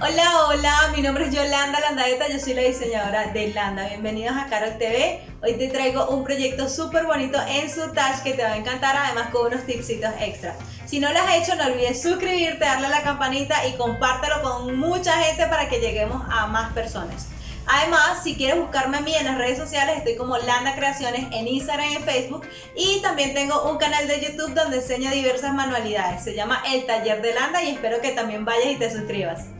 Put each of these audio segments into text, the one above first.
Hola, hola, mi nombre es Yolanda Landaeta, yo soy la diseñadora de Landa. Bienvenidos a Carol TV. Hoy te traigo un proyecto súper bonito en su touch que te va a encantar, además con unos tipsitos extra. Si no lo has hecho, no olvides suscribirte, darle a la campanita y compártelo con mucha gente para que lleguemos a más personas. Además, si quieres buscarme a mí en las redes sociales, estoy como Landa Creaciones en Instagram y en Facebook. Y también tengo un canal de YouTube donde enseño diversas manualidades. Se llama El Taller de Landa y espero que también vayas y te suscribas.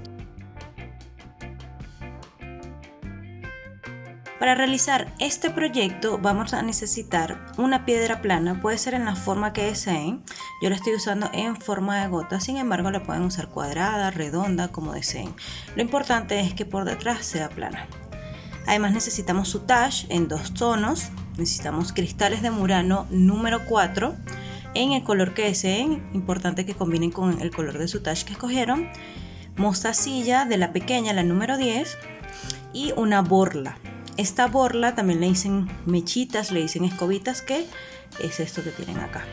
Para realizar este proyecto vamos a necesitar una piedra plana, puede ser en la forma que deseen. Yo la estoy usando en forma de gota, sin embargo la pueden usar cuadrada, redonda, como deseen. Lo importante es que por detrás sea plana. Además necesitamos su touch en dos tonos, necesitamos cristales de Murano número 4 en el color que deseen, importante que combinen con el color de su touch que escogieron, mostacilla de la pequeña, la número 10 y una borla esta borla también le dicen mechitas, le dicen escobitas, que es esto que tienen acá.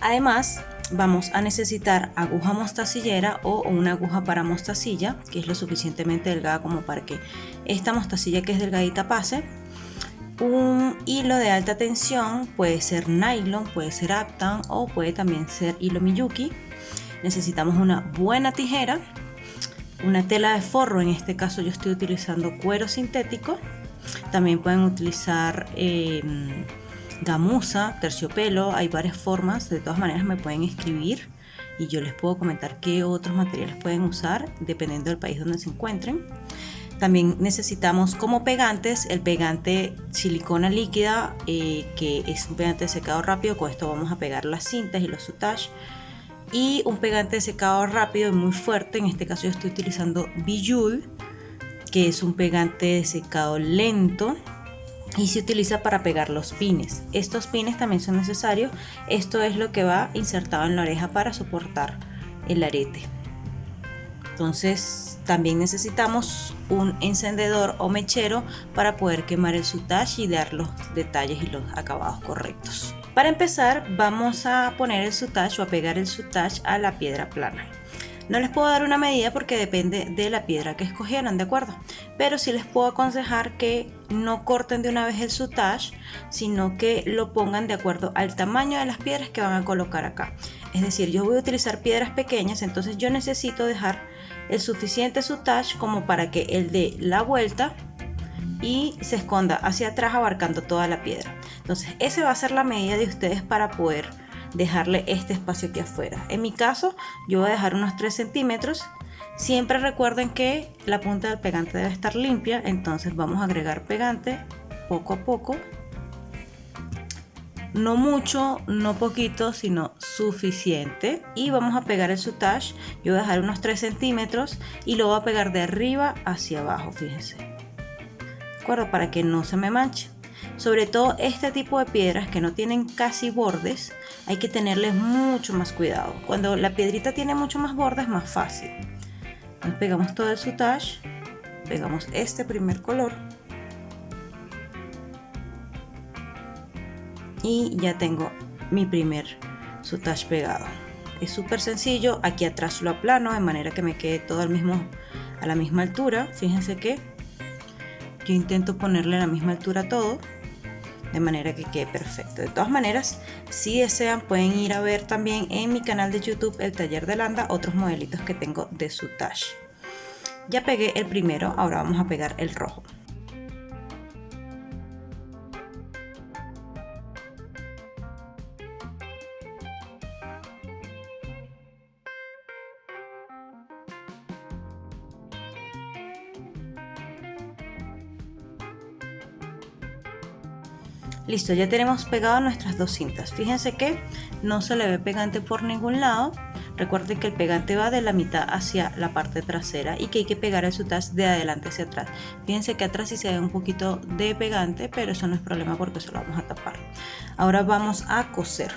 Además, vamos a necesitar aguja mostacillera o una aguja para mostacilla, que es lo suficientemente delgada como para que esta mostacilla que es delgadita pase. Un hilo de alta tensión, puede ser nylon, puede ser aptan o puede también ser hilo miyuki. Necesitamos una buena tijera una tela de forro, en este caso yo estoy utilizando cuero sintético. También pueden utilizar em, gamuza, terciopelo, hay varias formas, de todas maneras me pueden escribir y yo les puedo comentar qué otros materiales pueden usar dependiendo del país donde se encuentren. También necesitamos como pegantes el pegante silicona líquida, eh, que es un pegante secado rápido. Con esto vamos a pegar las cintas y los soutages y un pegante de secado rápido y muy fuerte, en este caso yo estoy utilizando Bijul, que es un pegante de secado lento y se utiliza para pegar los pines. Estos pines también son necesarios, esto es lo que va insertado en la oreja para soportar el arete. Entonces también necesitamos un encendedor o mechero para poder quemar el sutage y dar los detalles y los acabados correctos. Para empezar vamos a poner el sutage o a pegar el sutage a la piedra plana. No les puedo dar una medida porque depende de la piedra que escogieran, ¿de acuerdo? Pero sí les puedo aconsejar que no corten de una vez el sutage, sino que lo pongan de acuerdo al tamaño de las piedras que van a colocar acá. Es decir, yo voy a utilizar piedras pequeñas, entonces yo necesito dejar el suficiente sutage como para que él dé la vuelta y se esconda hacia atrás abarcando toda la piedra. Entonces, esa va a ser la medida de ustedes para poder dejarle este espacio aquí afuera. En mi caso, yo voy a dejar unos 3 centímetros. Siempre recuerden que la punta del pegante debe estar limpia, entonces vamos a agregar pegante poco a poco. No mucho, no poquito, sino suficiente. Y vamos a pegar el sutage. Yo voy a dejar unos 3 centímetros y lo voy a pegar de arriba hacia abajo, fíjense. ¿De acuerdo? Para que no se me manche. Sobre todo este tipo de piedras que no tienen casi bordes, hay que tenerles mucho más cuidado. Cuando la piedrita tiene mucho más bordes es más fácil. Entonces pegamos todo el sutage, pegamos este primer color y ya tengo mi primer sutage pegado. Es súper sencillo, aquí atrás lo aplano de manera que me quede todo al mismo, a la misma altura. Fíjense que yo intento ponerle a la misma altura todo de manera que quede perfecto. De todas maneras si desean pueden ir a ver también en mi canal de youtube el taller de landa otros modelitos que tengo de su tash ya pegué el primero ahora vamos a pegar el rojo Listo, ya tenemos pegado nuestras dos cintas. Fíjense que no se le ve pegante por ningún lado. Recuerden que el pegante va de la mitad hacia la parte trasera y que hay que pegar el sutas de adelante hacia atrás. Fíjense que atrás sí se ve un poquito de pegante, pero eso no es problema porque eso lo vamos a tapar. Ahora vamos a coser.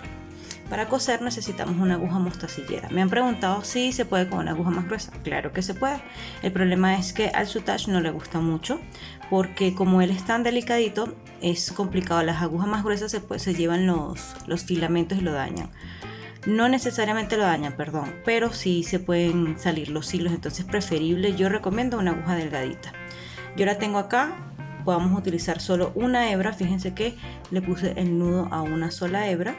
Para coser necesitamos una aguja mostacillera. Me han preguntado si se puede con una aguja más gruesa. Claro que se puede. El problema es que al sutage no le gusta mucho porque como él es tan delicadito es complicado. Las agujas más gruesas se, se llevan los, los filamentos y lo dañan. No necesariamente lo dañan, perdón, pero sí se pueden salir los hilos, entonces preferible, yo recomiendo una aguja delgadita. Yo la tengo acá, podemos utilizar solo una hebra, fíjense que le puse el nudo a una sola hebra.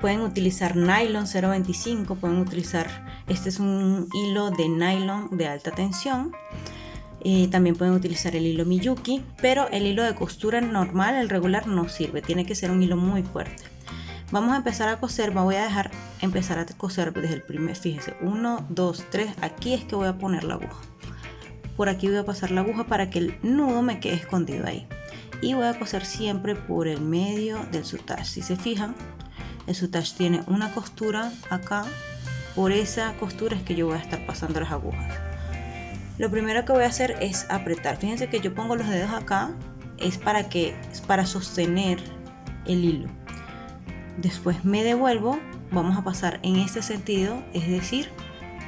Pueden utilizar nylon 0.25, pueden utilizar, este es un hilo de nylon de alta tensión. También pueden utilizar el hilo Miyuki, pero el hilo de costura normal, el regular, no sirve, tiene que ser un hilo muy fuerte. Vamos a empezar a coser, me voy a dejar empezar a coser desde el primer, fíjense, 1, 2, 3, aquí es que voy a poner la aguja. Por aquí voy a pasar la aguja para que el nudo me quede escondido ahí. Y voy a coser siempre por el medio del sutage. Si se fijan, el sutage tiene una costura acá. Por esa costura es que yo voy a estar pasando las agujas. Lo primero que voy a hacer es apretar. Fíjense que yo pongo los dedos acá. Es para que es para sostener el hilo después me devuelvo vamos a pasar en este sentido es decir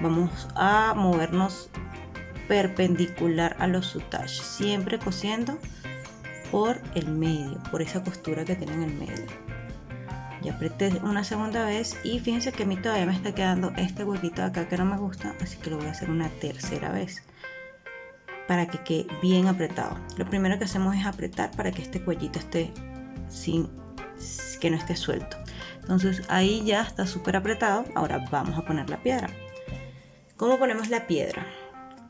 vamos a movernos perpendicular a los soutages siempre cosiendo por el medio por esa costura que tiene en el medio ya apreté una segunda vez y fíjense que a mí todavía me está quedando este huequito acá que no me gusta así que lo voy a hacer una tercera vez para que quede bien apretado. Lo primero que hacemos es apretar para que este cuellito esté sin que no esté suelto. Entonces ahí ya está súper apretado. Ahora vamos a poner la piedra. ¿cómo ponemos la piedra?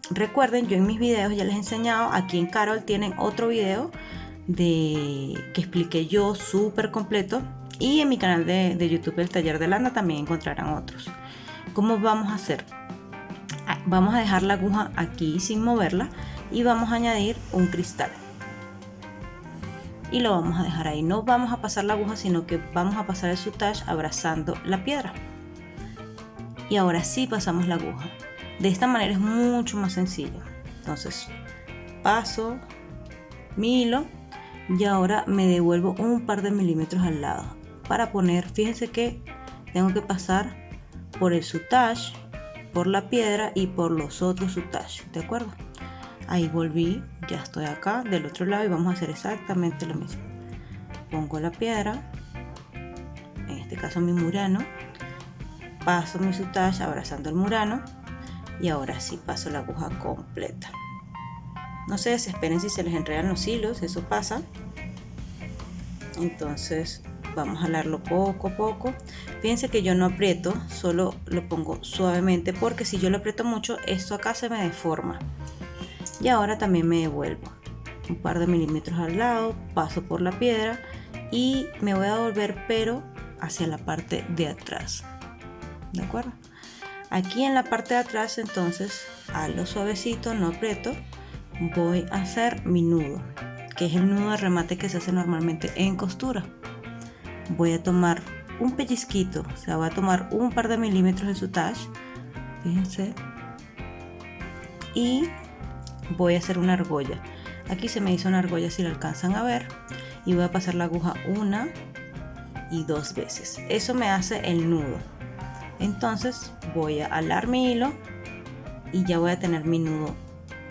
recuerden yo en mis videos ya les he enseñado aquí en Carol tienen otro video de que expliqué yo súper completo. Y en mi canal de, YouTube el taller de lana también encontrarán otros. ¿cómo vamos a hacer? Ah, vamos a dejar la aguja aquí sin moverla y vamos a añadir un cristal y lo vamos a dejar ahí. No vamos a pasar la aguja, sino que vamos a pasar el sutage abrazando la piedra. Y ahora sí pasamos la aguja. De esta manera es mucho más sencillo. Entonces, paso mi hilo y ahora me devuelvo un par de milímetros al lado para poner, fíjense que tengo que pasar por el sutage, por la piedra y por los otros sutage, ¿de acuerdo? Ahí volví ya estoy acá del otro lado y vamos a hacer exactamente lo mismo. Pongo la piedra en este caso mi murano paso mi sutage abrazando el murano y ahora sí paso la aguja completa. No se desesperen si se les enredan los hilos eso pasa. Entonces vamos a jalarlo poco a poco. Fíjense que yo no aprieto solo lo pongo suavemente porque si yo lo aprieto mucho esto acá se me deforma y ahora también me devuelvo. Un par de milímetros al lado paso por la piedra y me voy a volver pero hacia la parte de atrás. De acuerdo aquí en la parte de atrás entonces a lo suavecito no aprieto voy a hacer mi nudo que es el nudo de remate que se hace normalmente en costura. Voy a tomar un pellizquito o sea voy a tomar un par de milímetros de sutage fíjense y voy a hacer una argolla. Aquí se me hizo una argolla si la alcanzan a ver y voy a pasar la aguja una y dos veces. Eso me hace el nudo. Entonces voy a alar mi hilo y ya voy a tener mi nudo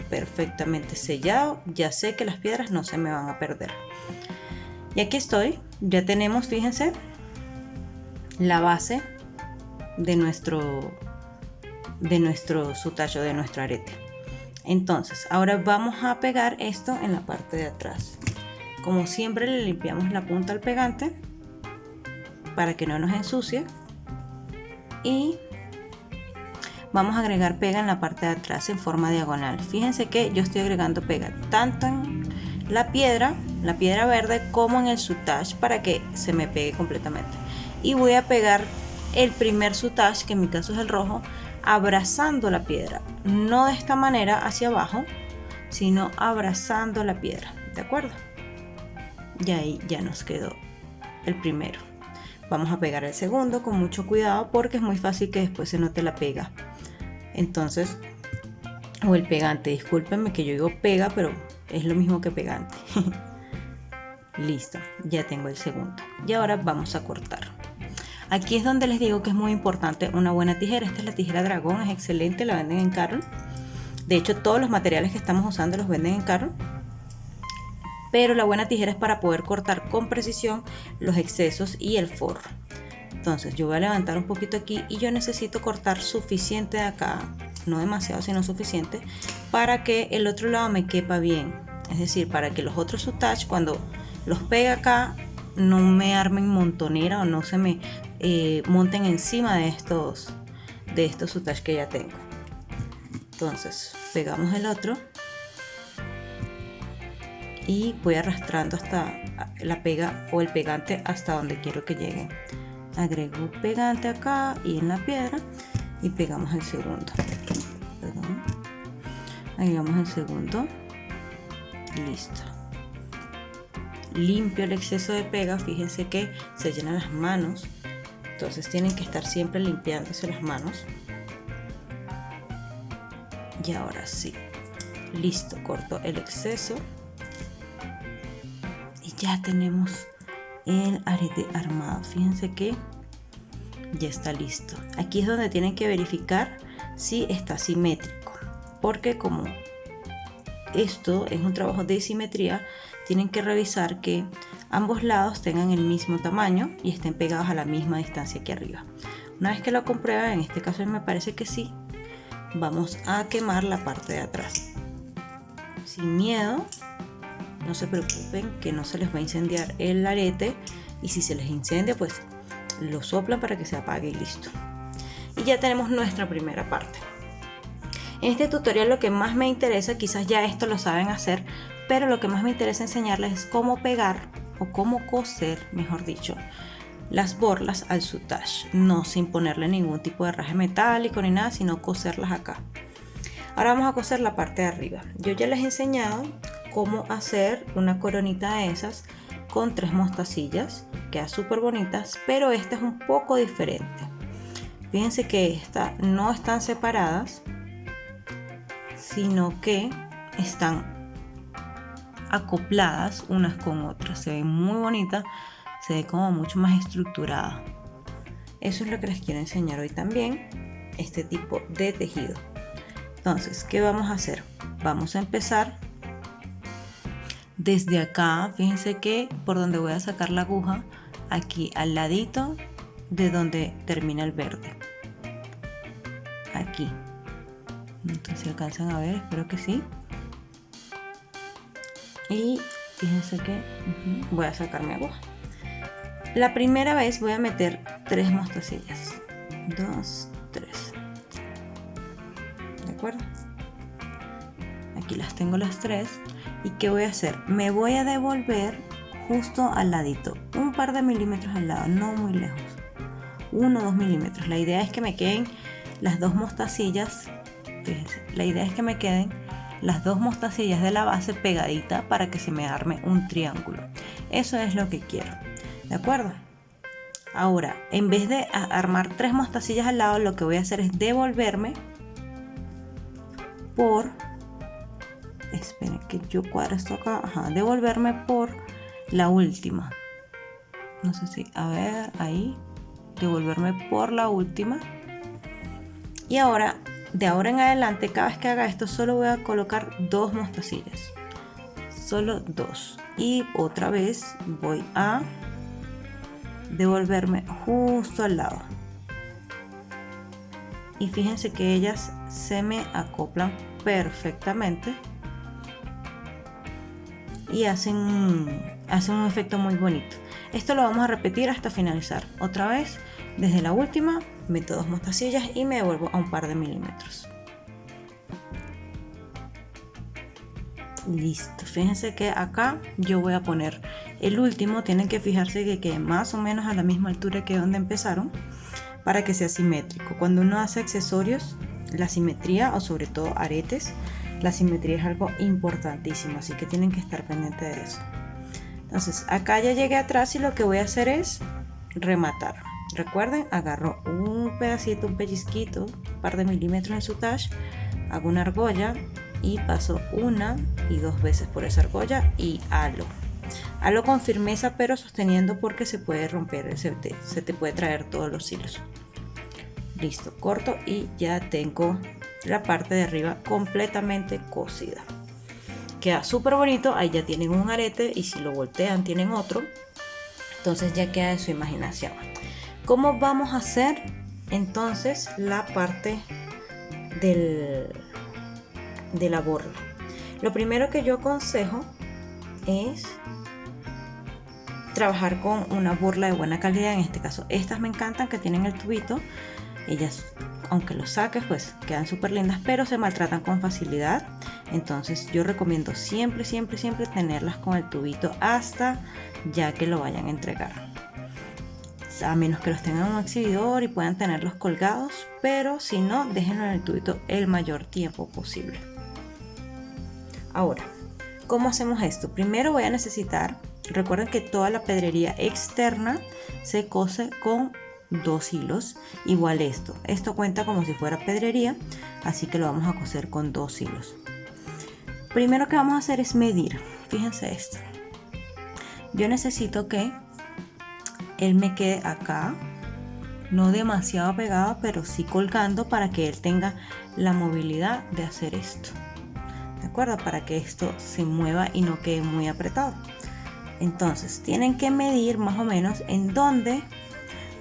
perfectamente sellado. Ya sé que las piedras no se me van a perder. Y aquí estoy. Ya tenemos fíjense la base de nuestro de nuestro sutallo de nuestro arete entonces ahora vamos a pegar esto en la parte de atrás. Como siempre le limpiamos la punta al pegante para que no nos ensucie. Y vamos a agregar pega en la parte de atrás en forma diagonal. Fíjense que yo estoy agregando pega tanto en la piedra la piedra verde como en el sutage para que se me pegue completamente. Y voy a pegar el primer sutage que en mi caso es el rojo abrazando la piedra, no de esta manera hacia abajo, sino abrazando la piedra, ¿de acuerdo? Y ahí ya nos quedó el primero. Vamos a pegar el segundo con mucho cuidado porque es muy fácil que después se note la pega. Entonces, o el pegante, discúlpenme que yo digo pega, pero es lo mismo que pegante. Listo, ya tengo el segundo. Y ahora vamos a cortar. Aquí es donde les digo que es muy importante una buena tijera. Esta es la tijera dragón, es excelente, la venden en Carol. De hecho, todos los materiales que estamos usando los venden en Carol. Pero la buena tijera es para poder cortar con precisión los excesos y el forro. entonces yo voy a levantar un poquito aquí y yo necesito cortar suficiente de acá no demasiado sino suficiente para que el otro lado me quepa bien es decir para que los otros touch cuando los pegue acá no me armen montonera o no se me monten encima de estos de estos que ya tengo. Entonces pegamos el otro y voy arrastrando hasta la pega o el pegante hasta donde quiero que llegue. Agrego pegante acá y en la piedra y pegamos el segundo. Agregamos el segundo. Listo. Limpio el exceso de pega. Fíjense que se llenan las manos entonces tienen que estar siempre limpiándose las manos. Y ahora sí. Listo corto el exceso. Ya tenemos el arete armado. Fíjense que ya está listo. Aquí es donde tienen que verificar si está simétrico. Porque como esto es un trabajo de simetría tienen que revisar que ambos lados tengan el mismo tamaño y estén pegados a la misma distancia aquí arriba. Una vez que lo comprueben en este caso me parece que sí vamos a quemar la parte de atrás. Sin miedo no se preocupen que no se les va a incendiar el arete y si se les incendia pues lo soplan para que se apague y listo. Y ya tenemos nuestra primera parte. En este tutorial lo que más me interesa quizás ya esto lo saben hacer pero lo que más me interesa enseñarles es cómo pegar o cómo coser mejor dicho las borlas al sutage no sin ponerle ningún tipo de raje metálico ni nada sino coserlas acá. Ahora vamos a coser la parte de arriba. Yo ya les he enseñado cómo hacer una coronita de esas con tres mostacillas queda súper bonitas pero esta es un poco diferente. Fíjense que esta no están separadas sino que están acopladas unas con otras. Se ve muy bonita se ve como mucho más estructurada. Eso es lo que les quiero enseñar hoy también este tipo de tejido. Entonces qué vamos a hacer vamos a empezar desde acá. Fíjense que por donde voy a sacar la aguja aquí al ladito de donde termina el verde. Aquí. Entonces alcanzan a ver espero que sí y fíjense que voy a sacar mi aguja. La primera vez voy a meter tres mostacillas. Dos tres. De acuerdo aquí las tengo las tres. ¿Y qué voy a hacer? Me voy a devolver justo al ladito, un par de milímetros al lado, no muy lejos. Uno o dos milímetros. La idea es que me queden las dos mostacillas, fíjense, la idea es que me queden las dos mostacillas de la base pegadita para que se me arme un triángulo. Eso es lo que quiero. ¿De acuerdo? Ahora, en vez de armar tres mostacillas al lado, lo que voy a hacer es devolverme por esperen que yo cuadro esto acá Ajá, devolverme por la última no sé si a ver ahí devolverme por la última y ahora de ahora en adelante cada vez que haga esto solo voy a colocar dos mostacillas solo dos y otra vez voy a devolverme justo al lado y fíjense que ellas se me acoplan perfectamente y hacen, hacen un efecto muy bonito. Esto lo vamos a repetir hasta finalizar. Otra vez, desde la última, meto dos mostacillas y me devuelvo a un par de milímetros. Listo, fíjense que acá yo voy a poner el último, tienen que fijarse que quede más o menos a la misma altura que donde empezaron para que sea simétrico. Cuando uno hace accesorios, la simetría o sobre todo aretes, la simetría es algo importantísimo, así que tienen que estar pendientes de eso. Entonces, acá ya llegué atrás y lo que voy a hacer es rematar. Recuerden, agarro un pedacito, un pellizquito, un par de milímetros de sutage, hago una argolla y paso una y dos veces por esa argolla y halo. Halo con firmeza pero sosteniendo porque se puede romper, se te, se te puede traer todos los hilos. Listo, corto y ya tengo la parte de arriba completamente cosida queda súper bonito ahí ya tienen un arete y si lo voltean tienen otro entonces ya queda de su imaginación ¿Cómo vamos a hacer entonces la parte del, de la borla? Lo primero que yo aconsejo es trabajar con una burla de buena calidad, en este caso estas me encantan que tienen el tubito, ellas aunque los saques pues quedan súper lindas pero se maltratan con facilidad. Entonces yo recomiendo siempre siempre siempre tenerlas con el tubito hasta ya que lo vayan a entregar a menos que los tengan en un exhibidor y puedan tenerlos colgados pero si no déjenlo en el tubito el mayor tiempo posible. Ahora ¿cómo hacemos esto? primero voy a necesitar recuerden que toda la pedrería externa se cose con dos hilos igual esto. Esto cuenta como si fuera pedrería así que lo vamos a coser con dos hilos. Primero que vamos a hacer es medir fíjense esto. Yo necesito que él me quede acá no demasiado pegado pero sí colgando para que él tenga la movilidad de hacer esto. De acuerdo para que esto se mueva y no quede muy apretado. Entonces tienen que medir más o menos en dónde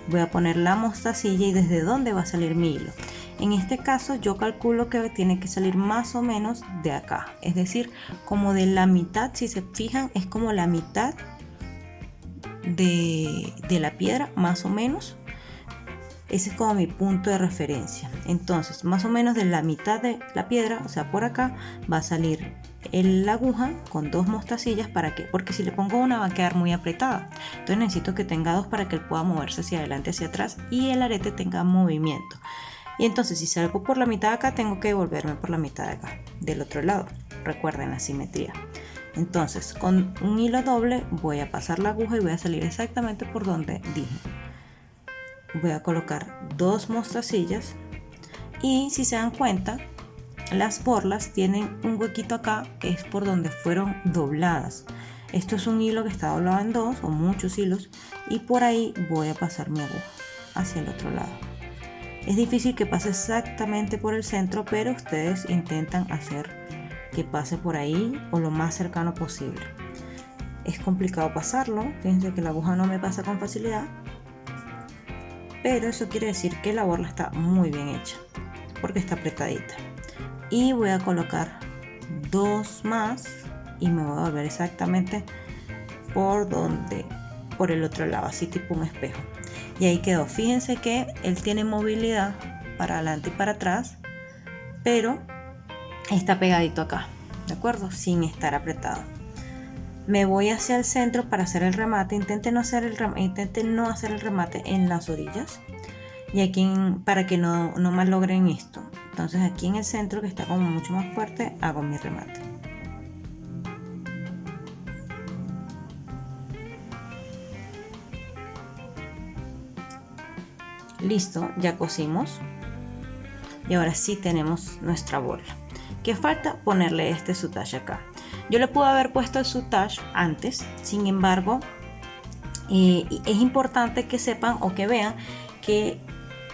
voy a poner la mostacilla y desde dónde va a salir mi hilo. En este caso yo calculo que tiene que salir más o menos de acá. Es decir como de la mitad si se fijan es como la mitad de, de la piedra más o menos. Ese es como mi punto de referencia. Entonces más o menos de la mitad de la piedra o sea por acá va a salir la aguja con dos mostacillas para que porque si le pongo una va a quedar muy apretada. Entonces necesito que tenga dos para que él pueda moverse hacia adelante hacia atrás y el arete tenga movimiento. Y entonces si salgo por la mitad de acá tengo que devolverme por la mitad de acá del otro lado. Recuerden la simetría entonces con un hilo doble voy a pasar la aguja y voy a salir exactamente por donde dije. Voy a colocar dos mostacillas y si se dan cuenta las borlas tienen un huequito acá que es por donde fueron dobladas. Esto es un hilo que está doblado en dos o muchos hilos y por ahí voy a pasar mi aguja hacia el otro lado. Es difícil que pase exactamente por el centro pero ustedes intentan hacer que pase por ahí o lo más cercano posible. Es complicado pasarlo fíjense que la aguja no me pasa con facilidad pero eso quiere decir que la borla está muy bien hecha porque está apretadita. Y voy a colocar dos más y me voy a volver exactamente por donde por el otro lado así tipo un espejo. Y ahí quedó. Fíjense que él tiene movilidad para adelante y para atrás pero está pegadito acá de acuerdo sin estar apretado. Me voy hacia el centro para hacer el remate. Intenten no hacer el remate, intenten no hacer el remate en las orillas. Y aquí para que no, no malogren esto. Entonces aquí en el centro que está como mucho más fuerte hago mi remate. Listo ya cosimos. Y ahora sí tenemos nuestra bola que falta ponerle este sutage acá. Yo le pude haber puesto el sutage antes sin embargo eh, es importante que sepan o que vean que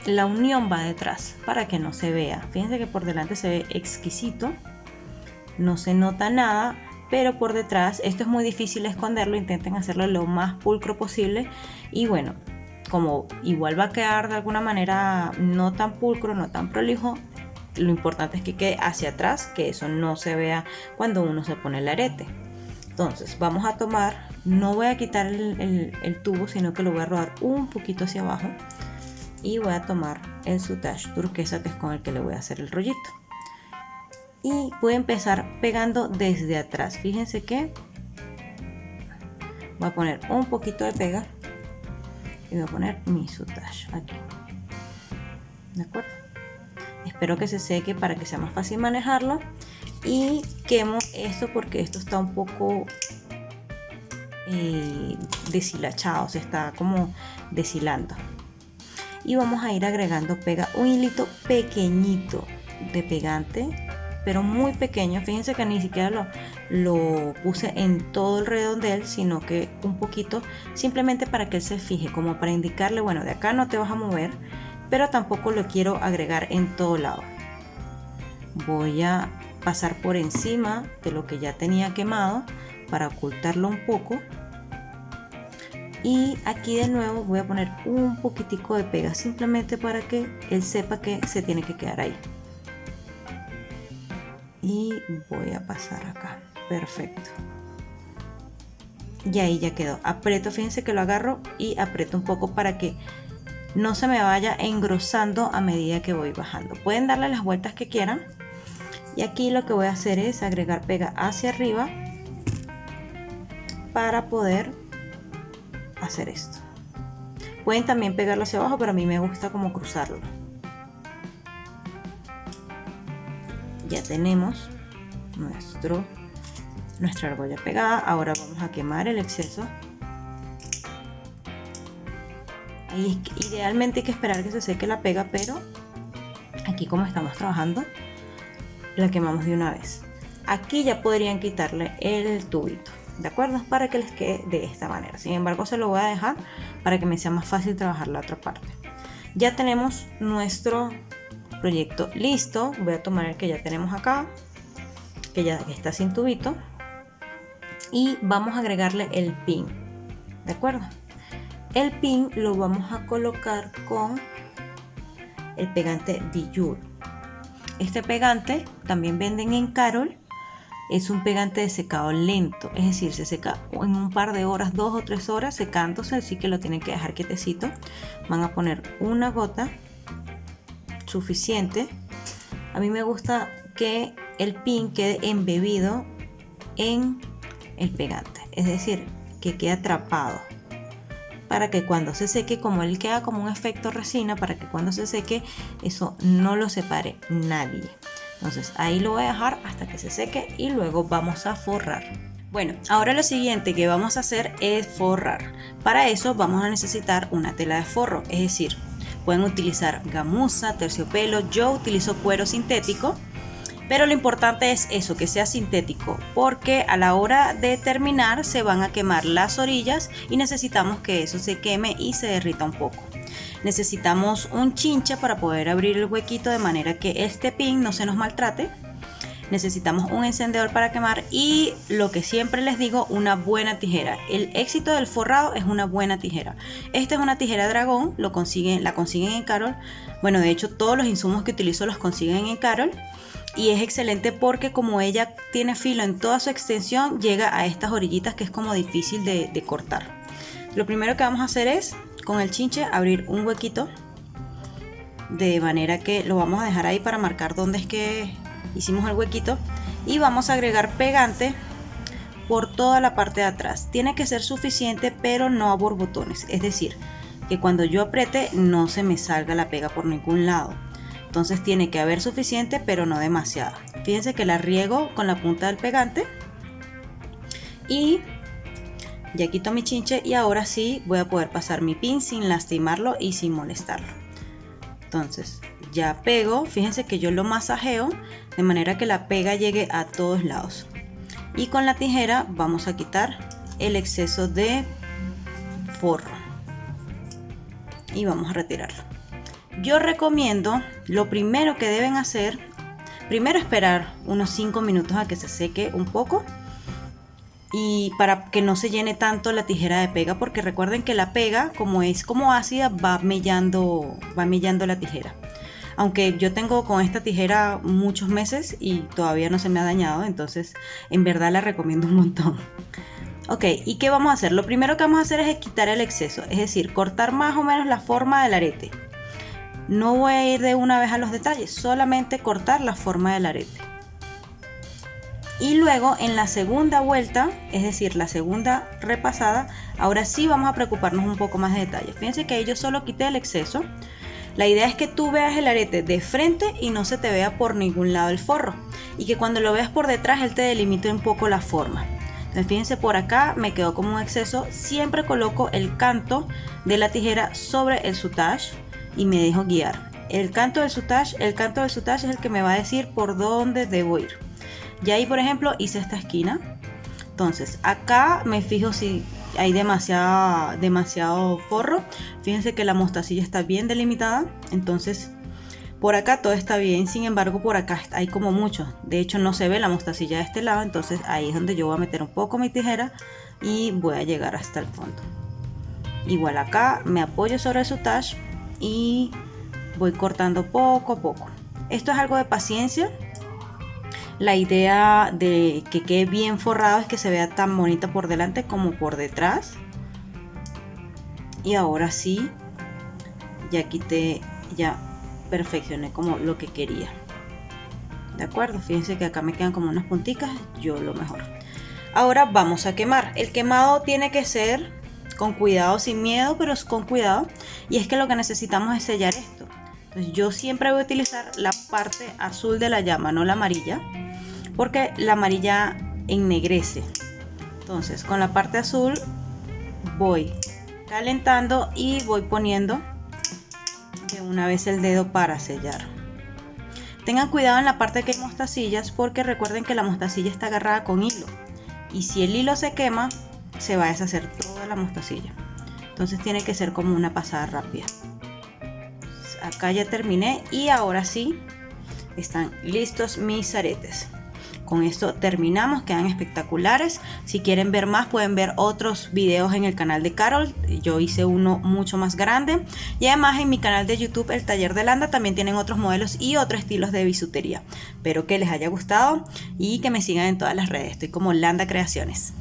la unión va detrás para que no se vea. Fíjense que por delante se ve exquisito no se nota nada pero por detrás esto es muy difícil esconderlo intenten hacerlo lo más pulcro posible y bueno como igual va a quedar de alguna manera no tan pulcro no tan prolijo lo importante es que quede hacia atrás que eso no se vea cuando uno se pone el arete. Entonces vamos a tomar no voy a quitar el, tubo sino que lo voy a rodar un poquito hacia abajo y voy a tomar el sutage turquesa que es con el que le voy a hacer el rollito. Y voy a empezar pegando desde atrás. Fíjense que voy a poner un poquito de pega y voy a poner mi sutage aquí. De acuerdo espero que se seque para que sea más fácil manejarlo. Y quemo esto porque esto está un poco eh, deshilachado se está como deshilando. Y vamos a ir agregando pega un hilito pequeñito de pegante pero muy pequeño. Fíjense que ni siquiera lo, lo puse en todo el redondel sino que un poquito simplemente para que él se fije como para indicarle bueno de acá no te vas a mover pero tampoco lo quiero agregar en todo lado. Voy a pasar por encima de lo que ya tenía quemado para ocultarlo un poco. Y aquí de nuevo voy a poner un poquitico de pega simplemente para que él sepa que se tiene que quedar ahí. Y voy a pasar acá. Perfecto. Y ahí ya quedó. Aprieto fíjense que lo agarro y aprieto un poco para que no se me vaya engrosando a medida que voy bajando pueden darle las vueltas que quieran y aquí lo que voy a hacer es agregar pega hacia arriba para poder hacer esto. Pueden también pegarlo hacia abajo, pero a mí me gusta como cruzarlo. Ya tenemos nuestro, nuestra argolla pegada. Ahora vamos a quemar el exceso. Idealmente hay que esperar que se seque la pega, pero aquí como estamos trabajando, la quemamos de una vez. Aquí ya podrían quitarle el tubito. ¿de acuerdo? Para que les quede de esta manera. Sin embargo, se lo voy a dejar para que me sea más fácil trabajar la otra parte. Ya tenemos nuestro proyecto listo. Voy a tomar el que ya tenemos acá, que ya está sin tubito. Y vamos a agregarle el pin, ¿de acuerdo? El pin lo vamos a colocar con el pegante Bijou. Este pegante también venden en Carol es un pegante de secado lento, es decir, se seca en un par de horas, dos o tres horas secándose, así que lo tienen que dejar quietecito. Van a poner una gota suficiente. A mí me gusta que el pin quede embebido en el pegante, es decir, que quede atrapado para que cuando se seque, como él queda como un efecto resina, para que cuando se seque eso no lo separe nadie. Entonces ahí lo voy a dejar hasta que se seque y luego vamos a forrar. Bueno, ahora lo siguiente que vamos a hacer es forrar. Para eso vamos a necesitar una tela de forro, es decir, pueden utilizar gamuza, terciopelo, yo utilizo cuero sintético, pero lo importante es eso, que sea sintético, porque a la hora de terminar se van a quemar las orillas y necesitamos que eso se queme y se derrita un poco necesitamos un chincha para poder abrir el huequito de manera que este pin no se nos maltrate necesitamos un encendedor para quemar y lo que siempre les digo, una buena tijera. El éxito del forrado es una buena tijera. Esta es una tijera dragón, lo consiguen, la consiguen en Carol. Bueno, de hecho todos los insumos que utilizo los consiguen en Carol. Y es excelente porque como ella tiene filo en toda su extensión, llega a estas orillitas que es como difícil de, cortar. Lo primero que vamos a hacer es con el chinche abrir un huequito de manera que lo vamos a dejar ahí para marcar dónde es que hicimos el huequito. Y vamos a agregar pegante por toda la parte de atrás. Tiene que ser suficiente pero no a borbotones. Es decir que cuando yo apriete no se me salga la pega por ningún lado entonces tiene que haber suficiente pero no demasiada fíjense que la riego con la punta del pegante y ya quito mi chinche y ahora sí voy a poder pasar mi pin sin lastimarlo y sin molestarlo. Entonces ya pego, fíjense que yo lo masajeo de manera que la pega llegue a todos lados. Y con la tijera vamos a quitar el exceso de forro. Y vamos a retirarlo. Yo recomiendo, lo primero que deben hacer, primero esperar unos 5 minutos a que se seque un poco y para que no se llene tanto la tijera de pega porque recuerden que la pega como es como ácida va mellando va mellando la tijera. Aunque yo tengo con esta tijera muchos meses y todavía no se me ha dañado entonces en verdad la recomiendo un montón. Ok y qué vamos a hacer lo primero que vamos a hacer es quitar el exceso es decir cortar más o menos la forma del arete no voy a ir de una vez a los detalles solamente cortar la forma del arete y luego en la segunda vuelta, es decir, la segunda repasada, ahora sí vamos a preocuparnos un poco más de detalles. Fíjense que ahí yo solo quité el exceso. La idea es que tú veas el arete de frente y no se te vea por ningún lado el forro. Y que cuando lo veas por detrás él te delimite un poco la forma. Entonces fíjense por acá me quedó como un exceso. Siempre coloco el canto de la tijera sobre el sutage y me dejo guiar. El canto del sutage, el canto del sutage es el que me va a decir por dónde debo ir. Y ahí, por ejemplo, hice esta esquina. Entonces, acá me fijo si hay demasiado, demasiado forro. Fíjense que la mostacilla está bien delimitada. Entonces, por acá todo está bien. Sin embargo, por acá hay como mucho. De hecho, no se ve la mostacilla de este lado. Entonces, ahí es donde yo voy a meter un poco mi tijera y voy a llegar hasta el fondo. igual acá me apoyo sobre el sutage y voy cortando poco a poco. Esto es algo de paciencia. La idea de que quede bien forrado es que se vea tan bonita por delante como por detrás. Y ahora sí ya quité ya perfeccioné como lo que quería. De acuerdo fíjense que acá me quedan como unas punticas yo lo mejor ahora vamos a quemar. El quemado tiene que ser con cuidado sin miedo pero con cuidado. Y es que lo que necesitamos es sellar esto. Entonces yo siempre voy a utilizar la parte azul de la llama no la amarilla porque la amarilla ennegrece. Entonces con la parte azul voy calentando y voy poniendo de una vez el dedo para sellar. Tengan cuidado en la parte que hay mostacillas porque recuerden que la mostacilla está agarrada con hilo. Y si el hilo se quema se va a deshacer la mostacilla. Entonces tiene que ser como una pasada rápida. Acá ya terminé y ahora sí están listos mis aretes. Con esto terminamos, quedan espectaculares. Si quieren ver más pueden ver otros videos en el canal de Carol. Yo hice uno mucho más grande. Y además en mi canal de YouTube, el taller de Landa, también tienen otros modelos y otros estilos de bisutería. Espero que les haya gustado y que me sigan en todas las redes. Estoy como Landa Creaciones.